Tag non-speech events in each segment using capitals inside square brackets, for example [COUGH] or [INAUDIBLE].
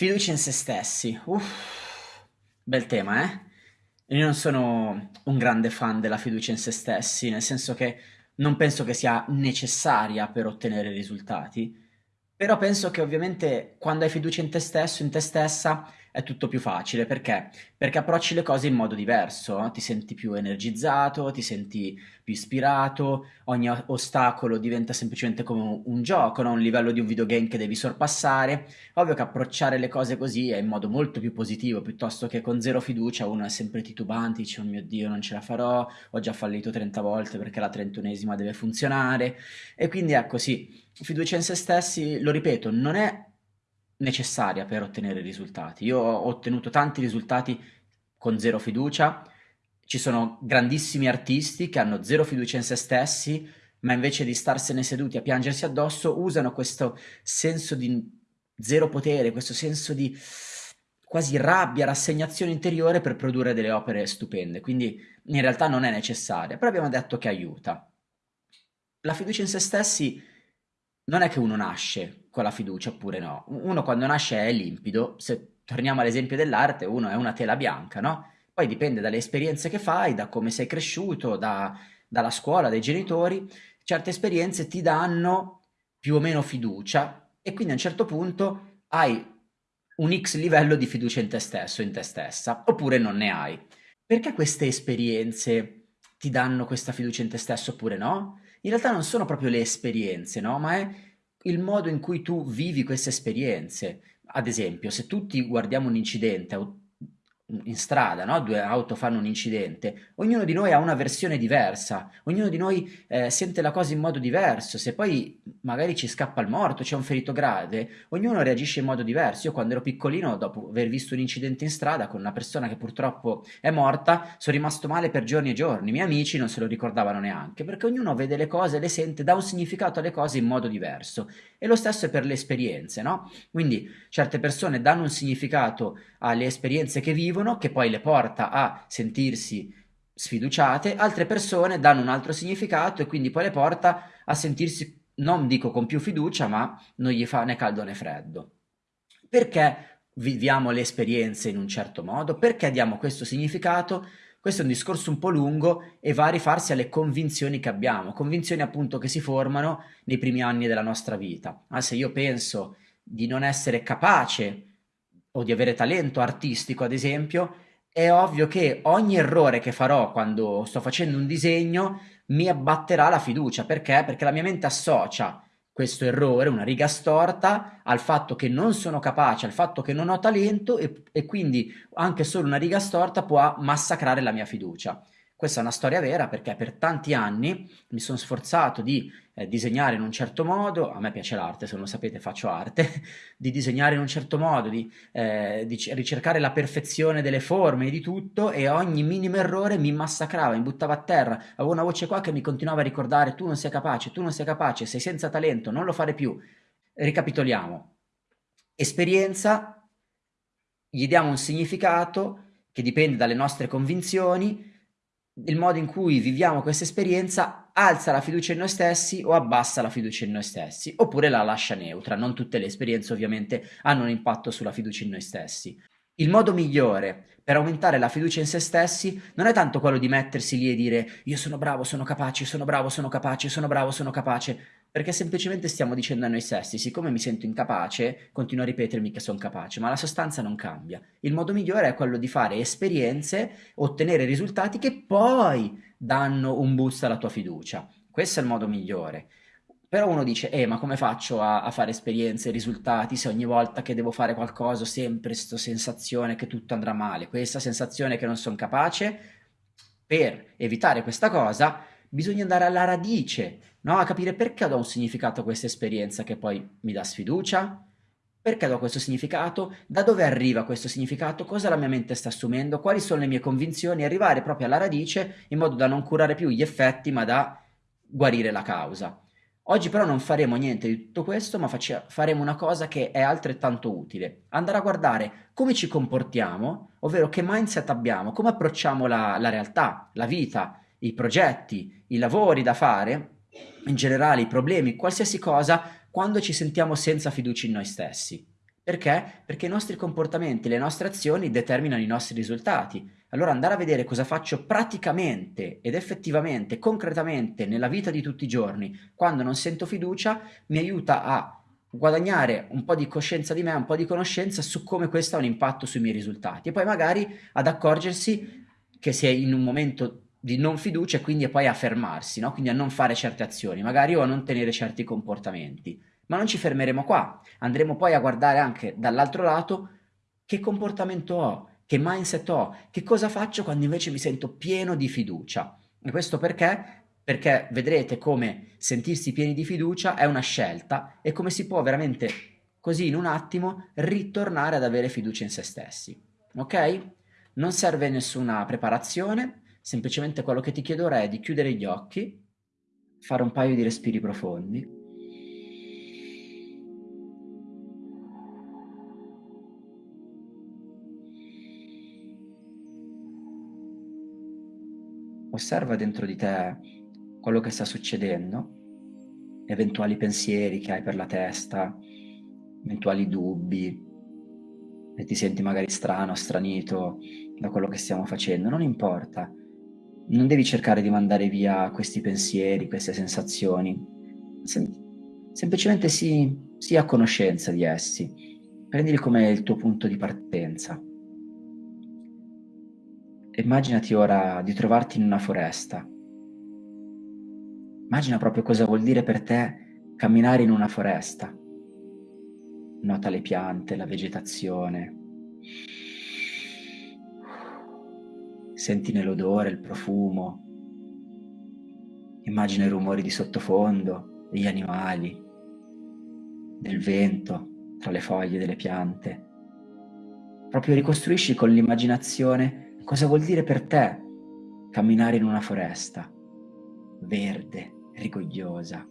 Fiducia in se stessi. Uff, bel tema, eh? Io non sono un grande fan della fiducia in se stessi, nel senso che non penso che sia necessaria per ottenere risultati, però penso che ovviamente quando hai fiducia in te stesso, in te stessa, è tutto più facile. Perché? Perché approcci le cose in modo diverso, ti senti più energizzato, ti senti più ispirato, ogni ostacolo diventa semplicemente come un gioco, no? un livello di un videogame che devi sorpassare. Ovvio che approcciare le cose così è in modo molto più positivo, piuttosto che con zero fiducia uno è sempre titubante, dice oh mio Dio non ce la farò, ho già fallito 30 volte perché la trentunesima deve funzionare. E quindi ecco sì, fiducia in se stessi, lo ripeto, non è necessaria per ottenere risultati. Io ho ottenuto tanti risultati con zero fiducia, ci sono grandissimi artisti che hanno zero fiducia in se stessi, ma invece di starsene seduti a piangersi addosso usano questo senso di zero potere, questo senso di quasi rabbia, rassegnazione interiore per produrre delle opere stupende. Quindi in realtà non è necessaria, però abbiamo detto che aiuta. La fiducia in se stessi non è che uno nasce con la fiducia oppure no. Uno quando nasce è limpido, se torniamo all'esempio dell'arte, uno è una tela bianca, no? Poi dipende dalle esperienze che fai, da come sei cresciuto, da, dalla scuola, dai genitori, certe esperienze ti danno più o meno fiducia e quindi a un certo punto hai un X livello di fiducia in te stesso, in te stessa, oppure non ne hai. Perché queste esperienze ti danno questa fiducia in te stesso oppure no? In realtà non sono proprio le esperienze, no? Ma è il modo in cui tu vivi queste esperienze. Ad esempio, se tutti guardiamo un incidente in strada, no? due auto fanno un incidente, ognuno di noi ha una versione diversa, ognuno di noi eh, sente la cosa in modo diverso, se poi magari ci scappa il morto, c'è un ferito grave, ognuno reagisce in modo diverso. Io quando ero piccolino, dopo aver visto un incidente in strada con una persona che purtroppo è morta, sono rimasto male per giorni e giorni, i miei amici non se lo ricordavano neanche, perché ognuno vede le cose, le sente, dà un significato alle cose in modo diverso. E lo stesso è per le esperienze, no? Quindi certe persone danno un significato alle esperienze che vivono, che poi le porta a sentirsi sfiduciate, altre persone danno un altro significato e quindi poi le porta a sentirsi, non dico con più fiducia, ma non gli fa né caldo né freddo. Perché viviamo le esperienze in un certo modo? Perché diamo questo significato? Questo è un discorso un po' lungo e va a rifarsi alle convinzioni che abbiamo, convinzioni appunto che si formano nei primi anni della nostra vita. Ah, se io penso di non essere capace o di avere talento artistico, ad esempio, è ovvio che ogni errore che farò quando sto facendo un disegno mi abbatterà la fiducia. Perché? Perché la mia mente associa questo errore, una riga storta, al fatto che non sono capace, al fatto che non ho talento e, e quindi anche solo una riga storta può massacrare la mia fiducia. Questa è una storia vera perché per tanti anni mi sono sforzato di eh, disegnare in un certo modo, a me piace l'arte, se non lo sapete faccio arte, [LAUGHS] di disegnare in un certo modo, di, eh, di ricercare la perfezione delle forme di tutto e ogni minimo errore mi massacrava, mi buttava a terra, avevo una voce qua che mi continuava a ricordare tu non sei capace, tu non sei capace, sei senza talento, non lo fare più. Ricapitoliamo. Esperienza, gli diamo un significato che dipende dalle nostre convinzioni, il modo in cui viviamo questa esperienza alza la fiducia in noi stessi o abbassa la fiducia in noi stessi, oppure la lascia neutra. Non tutte le esperienze ovviamente hanno un impatto sulla fiducia in noi stessi. Il modo migliore per aumentare la fiducia in se stessi non è tanto quello di mettersi lì e dire io sono bravo, sono capace, sono bravo, sono capace, sono bravo, sono capace, perché semplicemente stiamo dicendo a noi stessi, siccome mi sento incapace, continuo a ripetermi che sono capace, ma la sostanza non cambia. Il modo migliore è quello di fare esperienze, ottenere risultati che poi danno un boost alla tua fiducia. Questo è il modo migliore. Però uno dice, eh, ma come faccio a, a fare esperienze, risultati, se ogni volta che devo fare qualcosa ho sempre questa sensazione che tutto andrà male, questa sensazione che non sono capace? Per evitare questa cosa bisogna andare alla radice, no? a capire perché do un significato a questa esperienza che poi mi dà sfiducia, perché do questo significato, da dove arriva questo significato, cosa la mia mente sta assumendo, quali sono le mie convinzioni, arrivare proprio alla radice in modo da non curare più gli effetti ma da guarire la causa. Oggi però non faremo niente di tutto questo, ma faremo una cosa che è altrettanto utile. Andare a guardare come ci comportiamo, ovvero che mindset abbiamo, come approcciamo la, la realtà, la vita, i progetti, i lavori da fare, in generale i problemi, qualsiasi cosa, quando ci sentiamo senza fiducia in noi stessi. Perché? Perché i nostri comportamenti, le nostre azioni determinano i nostri risultati. Allora andare a vedere cosa faccio praticamente ed effettivamente, concretamente nella vita di tutti i giorni, quando non sento fiducia, mi aiuta a guadagnare un po' di coscienza di me, un po' di conoscenza su come questo ha un impatto sui miei risultati e poi magari ad accorgersi che è in un momento di non fiducia e quindi poi a fermarsi, no? quindi a non fare certe azioni, magari o a non tenere certi comportamenti. Ma non ci fermeremo qua, andremo poi a guardare anche dall'altro lato che comportamento ho, che mindset ho, che cosa faccio quando invece mi sento pieno di fiducia. E questo perché? Perché vedrete come sentirsi pieni di fiducia è una scelta e come si può veramente così in un attimo ritornare ad avere fiducia in se stessi. Ok? Non serve nessuna preparazione, semplicemente quello che ti chiedo ora è di chiudere gli occhi, fare un paio di respiri profondi. Osserva dentro di te quello che sta succedendo, eventuali pensieri che hai per la testa, eventuali dubbi, e ti senti magari strano, stranito da quello che stiamo facendo, non importa. Non devi cercare di mandare via questi pensieri, queste sensazioni. Sem- semplicemente sii, sii a conoscenza di essi. Prendili come il tuo punto di partenza. Immaginati ora di trovarti in una foresta. Immagina proprio cosa vuol dire per te camminare in una foresta. Nota le piante, la vegetazione. Sentine l'odore, il profumo. Immagina i rumori di sottofondo, degli animali, del vento tra le foglie delle piante. Proprio ricostruisci con l'immaginazione cosa vuol dire per te camminare in una foresta, verde, rigogliosa.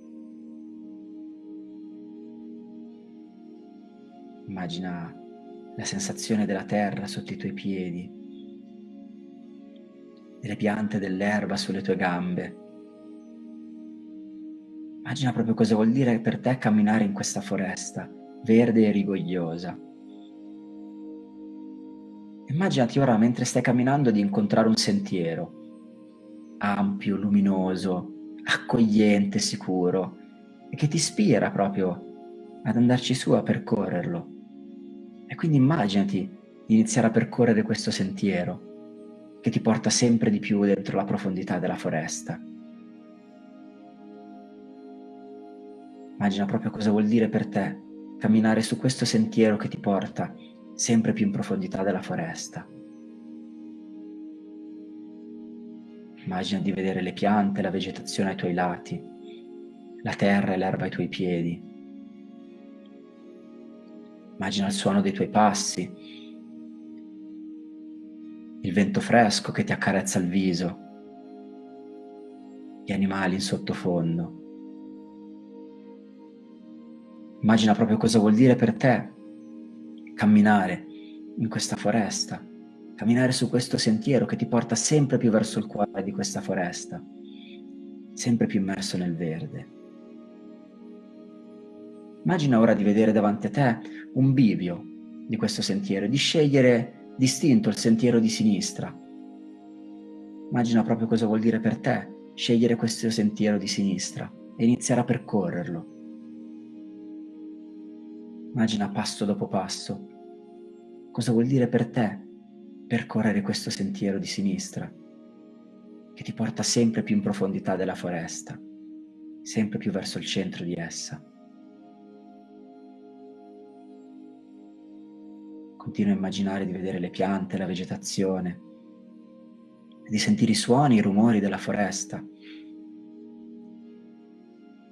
Immagina la sensazione della terra sotto i tuoi piedi, delle piante dell'erba sulle tue gambe. Immagina proprio cosa vuol dire per te camminare in questa foresta, verde e rigogliosa. Immaginati ora mentre stai camminando di incontrare un sentiero, ampio, luminoso, accogliente, sicuro, e che ti ispira proprio ad andarci su a percorrerlo. E quindi immaginati di iniziare a percorrere questo sentiero che ti porta sempre di più dentro la profondità della foresta. Immagina proprio cosa vuol dire per te camminare su questo sentiero che ti porta sempre più in profondità della foresta. Immagina di vedere le piante, la vegetazione ai tuoi lati, la terra e l'erba ai tuoi piedi. Immagina il suono dei tuoi passi, il vento fresco che ti accarezza il viso, gli animali in sottofondo. Immagina proprio cosa vuol dire per te camminare in questa foresta, camminare su questo sentiero che ti porta sempre più verso il cuore di questa foresta, sempre più immerso nel verde. Immagina ora di vedere davanti a te un bivio di questo sentiero di scegliere distinto il sentiero di sinistra. Immagina proprio cosa vuol dire per te scegliere questo sentiero di sinistra e iniziare a percorrerlo. Immagina passo dopo passo cosa vuol dire per te percorrere questo sentiero di sinistra che ti porta sempre più in profondità della foresta, sempre più verso il centro di essa. Continua a immaginare di vedere le piante, la vegetazione, di sentire i suoni, i rumori della foresta.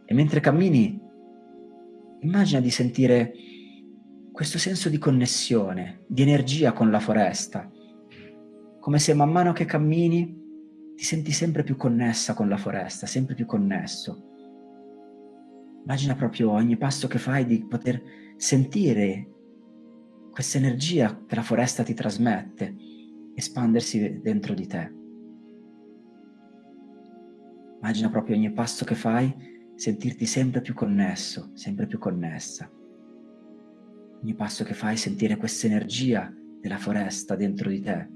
E mentre cammini, immagina di sentire questo senso di connessione, di energia con la foresta, come se man mano che cammini ti senti sempre più connessa con la foresta, sempre più connesso. Immagina proprio ogni passo che fai di poter sentire questa energia che la foresta ti trasmette espandersi dentro di te. Immagina proprio ogni passo che fai sentirti sempre più connesso, sempre più connessa. Ogni passo che fai sentire questa energia della foresta dentro di te.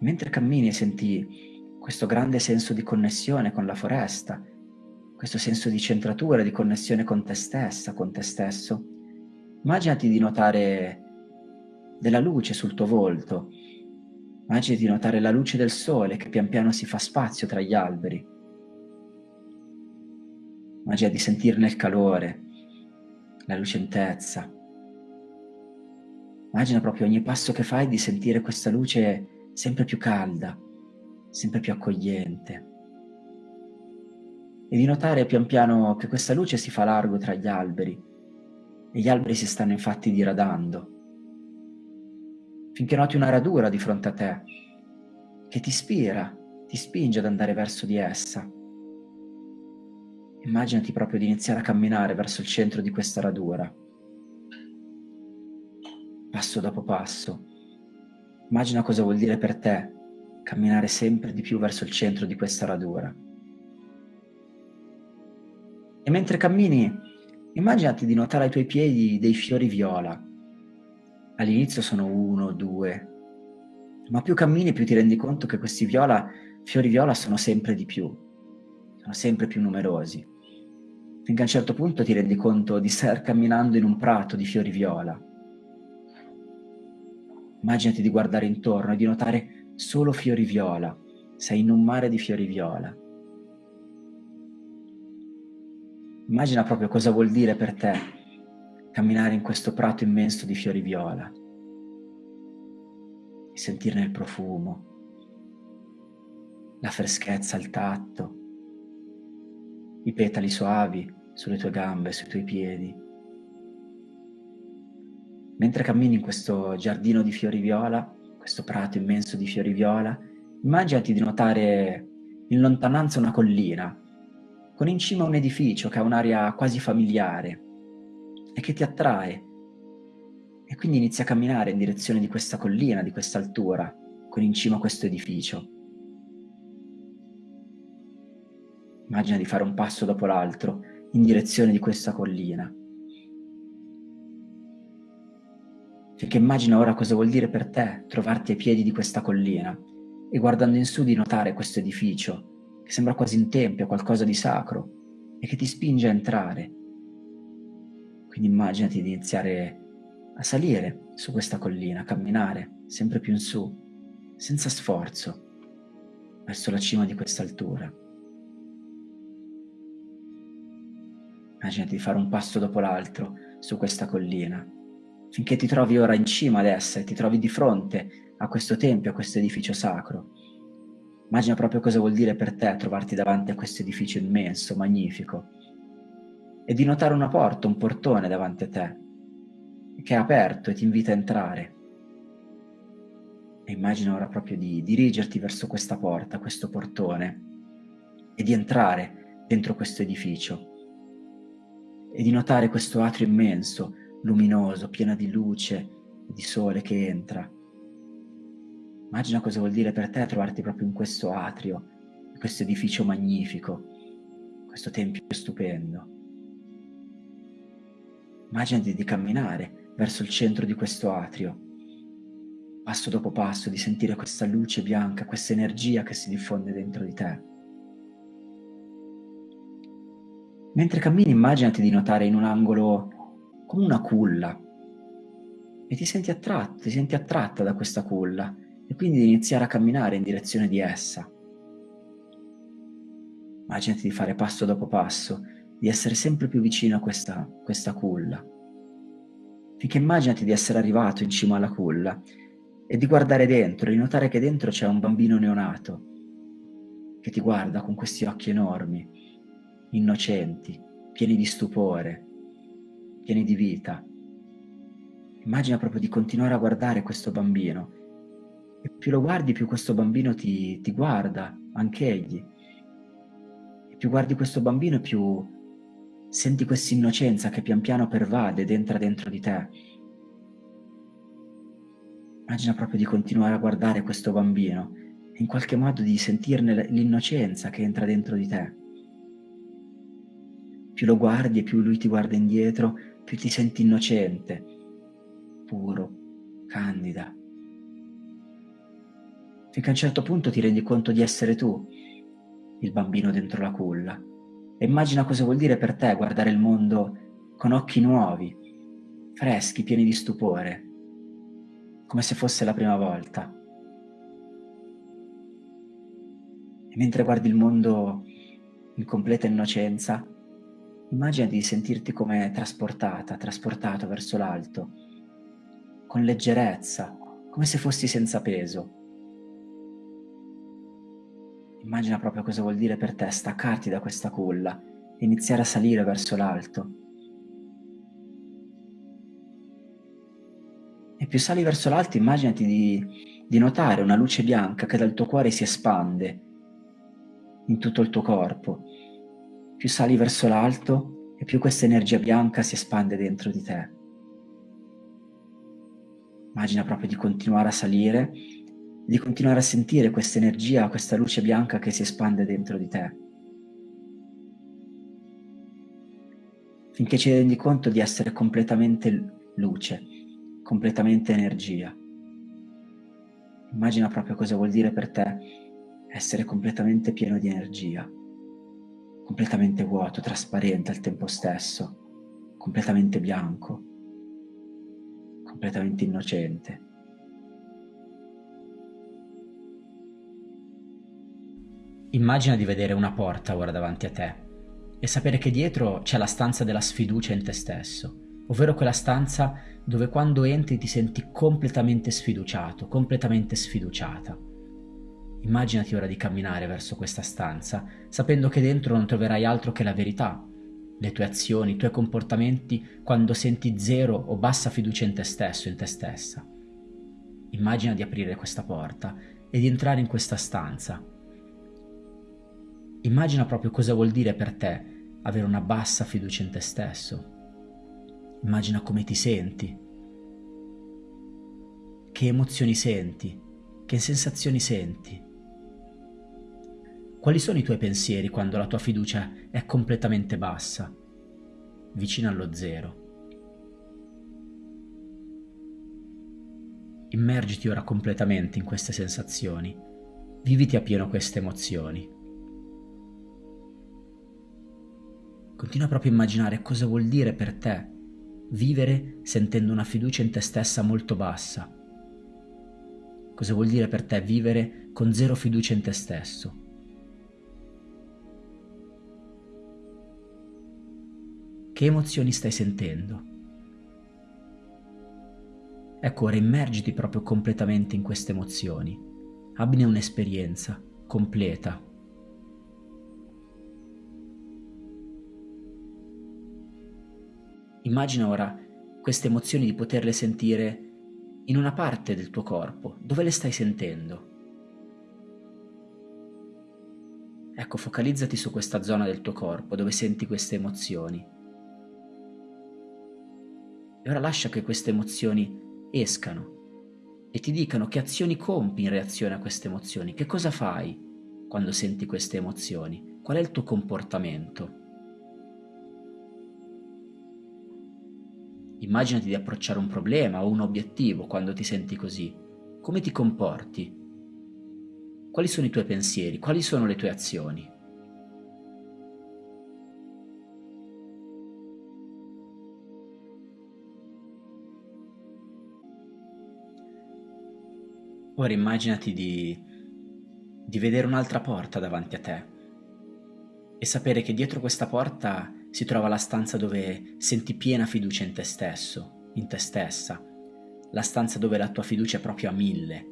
Mentre cammini senti questo grande senso di connessione con la foresta, questo senso di centratura, di connessione con te stessa, con te stesso, immaginati di notare della luce sul tuo volto, immaginati di notare la luce del sole che pian piano si fa spazio tra gli alberi, immaginati di sentirne il calore, la lucentezza, immagina proprio ogni passo che fai di sentire questa luce sempre più calda, sempre più accogliente. E di notare pian piano che questa luce si fa largo tra gli alberi e gli alberi si stanno infatti diradando. Finché noti una radura di fronte a te che ti ispira, ti spinge ad andare verso di essa. Immaginati proprio di iniziare a camminare verso il centro di questa radura, passo dopo passo, Immagina cosa vuol dire per te camminare sempre di più verso il centro di questa radura. E mentre cammini, immaginati di notare ai tuoi piedi dei fiori viola. All'inizio sono uno, due, ma più cammini più ti rendi conto che questi viola, fiori viola sono sempre di più, sono sempre più numerosi. Finché a un certo punto ti rendi conto di star camminando in un prato di fiori viola Immaginati di guardare intorno e di notare solo fiori viola. Sei in un mare di fiori viola. Immagina proprio cosa vuol dire per te camminare in questo prato immenso di fiori viola e sentirne il profumo, la freschezza al tatto, i petali suavi sulle tue gambe, sui tuoi piedi. Mentre cammini in questo giardino di fiori viola, questo prato immenso di fiori viola, immaginati di notare in lontananza una collina, con in cima un edificio che ha un'aria quasi familiare e che ti attrae. E quindi inizi a camminare in direzione di questa collina, di questa altura, con in cima questo edificio. Immagina di fare un passo dopo l'altro in direzione di questa collina. Finché immagina ora cosa vuol dire per te trovarti ai piedi di questa collina e guardando in su di notare questo edificio che sembra quasi un tempio, qualcosa di sacro e che ti spinge a entrare. Quindi immaginati di iniziare a salire su questa collina, a camminare sempre più in su, senza sforzo, verso la cima di questa altura. Immaginati di fare un passo dopo l'altro su questa collina finché ti trovi ora in cima ad essa e ti trovi di fronte a questo tempio, a questo edificio sacro. Immagina proprio cosa vuol dire per te trovarti davanti a questo edificio immenso, magnifico, e di notare una porta, un portone davanti a te, che è aperto e ti invita a entrare. E immagina ora proprio di dirigerti verso questa porta, questo portone, e di entrare dentro questo edificio, e di notare questo atrio immenso, luminoso, piena di luce di sole che entra. Immagina cosa vuol dire per te trovarti proprio in questo atrio, in questo edificio magnifico, questo tempio stupendo. Immaginati di camminare verso il centro di questo atrio, passo dopo passo, di sentire questa luce bianca, questa energia che si diffonde dentro di te. Mentre cammini immaginati di notare in un angolo come una culla e ti senti attratto, ti senti attratta da questa culla e quindi di iniziare a camminare in direzione di essa. Immaginati di fare passo dopo passo, di essere sempre più vicino a questa, questa culla. Finché immaginati di essere arrivato in cima alla culla e di guardare dentro, di notare che dentro c'è un bambino neonato che ti guarda con questi occhi enormi, innocenti, pieni di stupore, pieni di vita. Immagina proprio di continuare a guardare questo bambino e più lo guardi più questo bambino ti, ti guarda, anche egli. E più guardi questo bambino più senti questa innocenza che pian piano pervade ed entra dentro di te. Immagina proprio di continuare a guardare questo bambino e in qualche modo di sentirne l'innocenza che entra dentro di te Più lo guardi e più lui ti guarda indietro, più ti senti innocente, puro, candida. Finché a un certo punto ti rendi conto di essere tu, il bambino dentro la culla. E immagina cosa vuol dire per te guardare il mondo con occhi nuovi, freschi, pieni di stupore, come se fosse la prima volta. E mentre guardi il mondo in completa innocenza, immagina di sentirti come trasportata, trasportato verso l'alto, con leggerezza, come se fossi senza peso. Immagina proprio cosa vuol dire per te staccarti da questa culla e iniziare a salire verso l'alto. E più sali verso l'alto, immaginati di, di notare una luce bianca che dal tuo cuore si espande in tutto il tuo corpo. Più sali verso l'alto e più questa energia bianca si espande dentro di te. Immagina proprio di continuare a salire di continuare a sentire questa energia, questa luce bianca che si espande dentro di te. Finché ci rendi conto di essere completamente luce, completamente energia. Immagina proprio cosa vuol dire per te essere completamente pieno di energia, completamente vuoto, trasparente al tempo stesso, completamente bianco, completamente innocente. Immagina di vedere una porta ora davanti a te e sapere che dietro c'è la stanza della sfiducia in te stesso, ovvero quella stanza dove quando entri ti senti completamente sfiduciato, completamente sfiduciata. Immaginati ora di camminare verso questa stanza, sapendo che dentro non troverai altro che la verità, le tue azioni, i tuoi comportamenti quando senti zero o bassa fiducia in te stesso, in te stessa. Immagina di aprire questa porta e di entrare in questa stanza Immagina proprio cosa vuol dire per te avere una bassa fiducia in te stesso. Immagina come ti senti, che emozioni senti, che sensazioni senti. Quali sono i tuoi pensieri quando la tua fiducia è completamente bassa, vicina allo zero? Immergiti ora completamente in queste sensazioni, viviti a pieno queste emozioni. Continua proprio a immaginare cosa vuol dire per te vivere sentendo una fiducia in te stessa molto bassa. Cosa vuol dire per te vivere con zero fiducia in te stesso. Che emozioni stai sentendo? Ecco, ora immergiti proprio completamente in queste emozioni. Abbine un'esperienza completa Immagina ora queste emozioni di poterle sentire in una parte del tuo corpo. Dove le stai sentendo? Ecco, focalizzati su questa zona del tuo corpo dove senti queste emozioni. E ora lascia che queste emozioni escano e ti dicano che azioni compi in reazione a queste emozioni, che cosa fai quando senti queste emozioni, qual è il tuo comportamento. Immaginati di approcciare un problema o un obiettivo quando ti senti così. Come ti comporti? Quali sono i tuoi pensieri? Quali sono le tue azioni? Ora immaginati di, di vedere un'altra porta davanti a te e sapere che dietro questa porta si trova la stanza dove senti piena fiducia in te stesso, in te stessa, la stanza dove la tua fiducia è proprio a mille.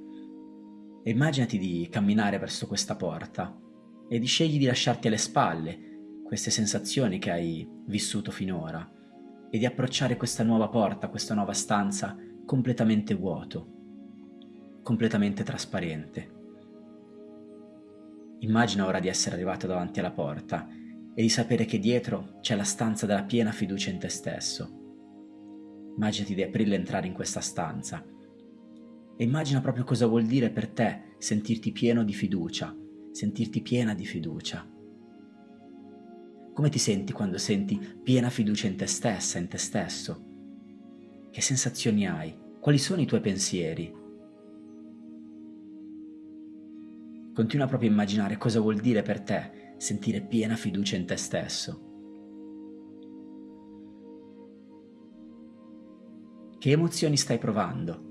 E immaginati di camminare verso questa porta e di scegli di lasciarti alle spalle queste sensazioni che hai vissuto finora e di approcciare questa nuova porta, questa nuova stanza completamente vuoto, completamente trasparente. Immagina ora di essere arrivato davanti alla porta e di sapere che dietro c'è la stanza della piena fiducia in te stesso. Immaginati di aprirla e entrare in questa stanza. E immagina proprio cosa vuol dire per te sentirti pieno di fiducia, sentirti piena di fiducia. Come ti senti quando senti piena fiducia in te stessa, in te stesso? Che sensazioni hai? Quali sono i tuoi pensieri? Continua proprio a immaginare cosa vuol dire per te sentire piena fiducia in te stesso. Che emozioni stai provando?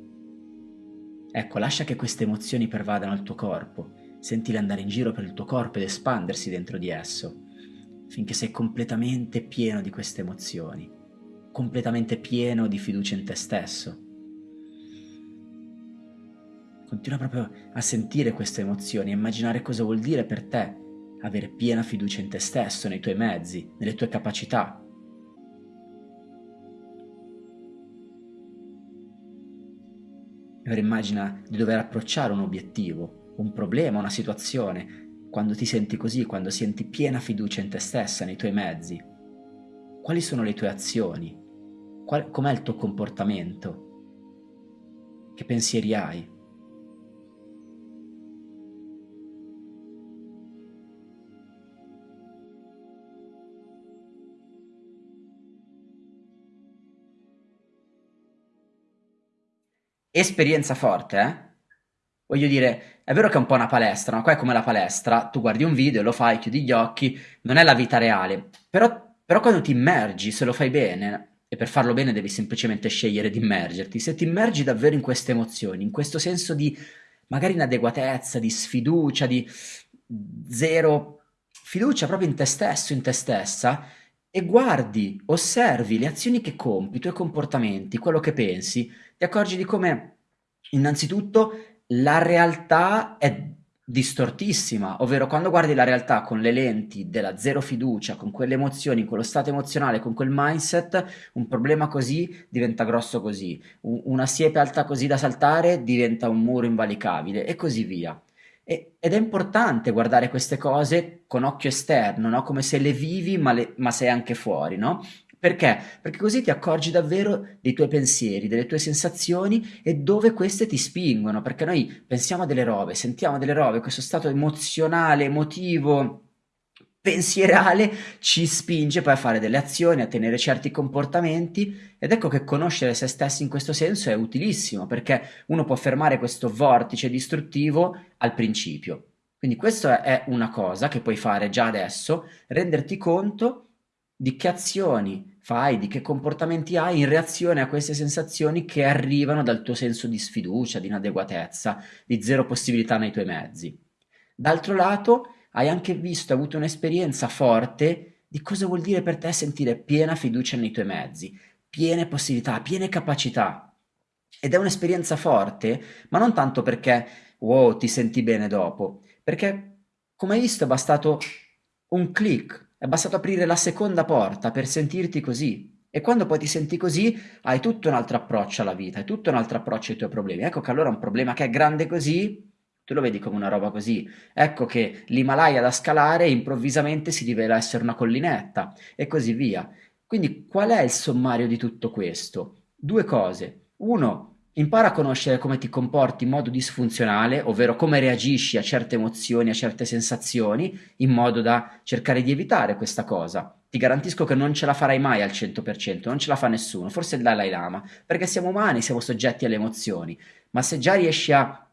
Ecco, lascia che queste emozioni pervadano il tuo corpo, sentile andare in giro per il tuo corpo ed espandersi dentro di esso finché sei completamente pieno di queste emozioni, completamente pieno di fiducia in te stesso. Continua proprio a sentire queste emozioni, a immaginare cosa vuol dire per te avere piena fiducia in te stesso, nei tuoi mezzi, nelle tue capacità. Ora immagina di dover approcciare un obiettivo, un problema, una situazione, quando ti senti così, quando senti piena fiducia in te stessa, nei tuoi mezzi? Quali sono le tue azioni? Com'è il tuo comportamento? Che pensieri hai? Esperienza forte, eh? Voglio dire, è vero che è un po' una palestra, ma qua è come la palestra, tu guardi un video, lo fai, chiudi gli occhi, non è la vita reale, però, però quando ti immergi, se lo fai bene, e per farlo bene devi semplicemente scegliere di immergerti, se ti immergi davvero in queste emozioni, in questo senso di magari inadeguatezza, di sfiducia, di zero fiducia proprio in te stesso, in te stessa, e guardi, osservi le azioni che compi, i tuoi comportamenti, quello che pensi, ti accorgi di come innanzitutto la realtà è distortissima, ovvero quando guardi la realtà con le lenti della zero fiducia, con quelle emozioni, con lo stato emozionale, con quel mindset, un problema così diventa grosso così, una siepe alta così da saltare diventa un muro invalicabile e così via. E, ed è importante guardare queste cose con occhio esterno, no? come se le vivi ma, le, ma sei anche fuori, no? Perché? Perché così ti accorgi davvero dei tuoi pensieri, delle tue sensazioni e dove queste ti spingono, perché noi pensiamo a delle robe, sentiamo delle robe, questo stato emozionale, emotivo, pensierale ci spinge poi a fare delle azioni, a tenere certi comportamenti ed ecco che conoscere se stessi in questo senso è utilissimo perché uno può fermare questo vortice distruttivo al principio. Quindi questa è una cosa che puoi fare già adesso, renderti conto di che azioni fai, di che comportamenti hai in reazione a queste sensazioni che arrivano dal tuo senso di sfiducia, di inadeguatezza, di zero possibilità nei tuoi mezzi. D'altro lato, hai anche visto, avuto un'esperienza forte di cosa vuol dire per te sentire piena fiducia nei tuoi mezzi, piene possibilità, piene capacità. Ed è un'esperienza forte, ma non tanto perché, wow, ti senti bene dopo, perché, come hai visto, è bastato un click, è bastato aprire la seconda porta per sentirti così. E quando poi ti senti così, hai tutto un altro approccio alla vita, hai tutto un altro approccio ai tuoi problemi. Ecco che allora un problema che è grande così, tu lo vedi come una roba così. Ecco che l'Himalaya da scalare improvvisamente si rivela essere una collinetta e così via. Quindi qual è il sommario di tutto questo? Due cose. Uno, Impara a conoscere come ti comporti in modo disfunzionale, ovvero come reagisci a certe emozioni, a certe sensazioni, in modo da cercare di evitare questa cosa. Ti garantisco che non ce la farai mai al 100%, non ce la fa nessuno, forse il Dalai Lama, perché siamo umani, siamo soggetti alle emozioni, ma se già riesci a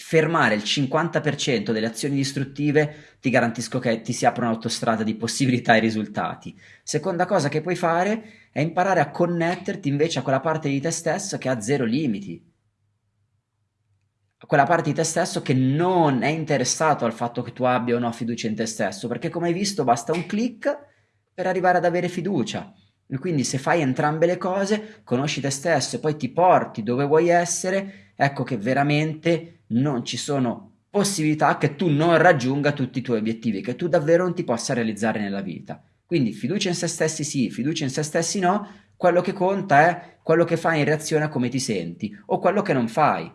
fermare il 50% delle azioni distruttive, ti garantisco che ti si apre un'autostrada di possibilità e risultati. Seconda cosa che puoi fare è imparare a connetterti invece a quella parte di te stesso che ha zero limiti. Quella parte di te stesso che non è interessato al fatto che tu abbia o no fiducia in te stesso, perché come hai visto basta un click per arrivare ad avere fiducia. Quindi se fai entrambe le cose, conosci te stesso e poi ti porti dove vuoi essere, ecco che veramente non ci sono possibilità che tu non raggiunga tutti i tuoi obiettivi, che tu davvero non ti possa realizzare nella vita. Quindi fiducia in se stessi sì, fiducia in se stessi no, quello che conta è quello che fai in reazione a come ti senti o quello che non fai.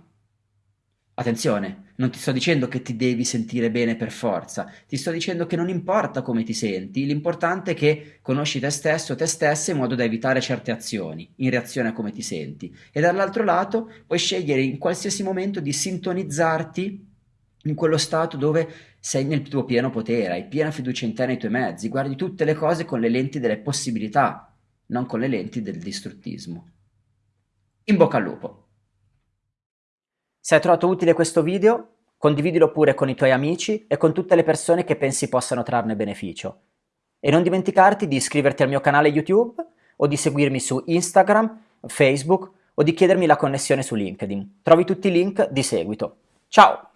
Attenzione, non ti sto dicendo che ti devi sentire bene per forza, ti sto dicendo che non importa come ti senti, l'importante è che conosci te stesso, te stessa in modo da evitare certe azioni in reazione a come ti senti. E dall'altro lato puoi scegliere in qualsiasi momento di sintonizzarti in quello stato dove sei nel tuo pieno potere, hai piena fiducia in te nei tuoi mezzi, guardi tutte le cose con le lenti delle possibilità, non con le lenti del distruttismo. In bocca al lupo! Se hai trovato utile questo video, condividilo pure con i tuoi amici e con tutte le persone che pensi possano trarne beneficio. E non dimenticarti di iscriverti al mio canale YouTube o di seguirmi su Instagram, Facebook o di chiedermi la connessione su LinkedIn. Trovi tutti i link di seguito. Ciao!